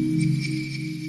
うん。